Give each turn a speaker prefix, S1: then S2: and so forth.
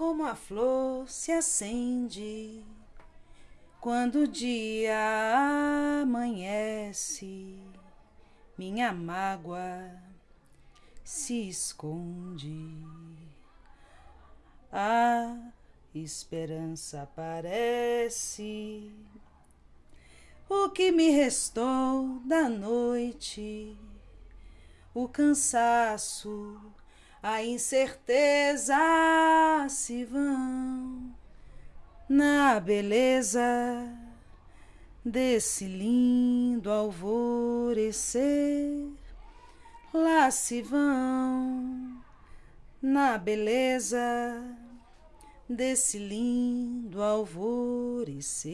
S1: como a flor se acende quando o dia amanhece, minha mágoa se esconde. A esperança aparece. O que me restou da noite, o cansaço, a incerteza se vão na beleza desse lindo alvorecer. Lá se vão na beleza desse lindo alvorecer.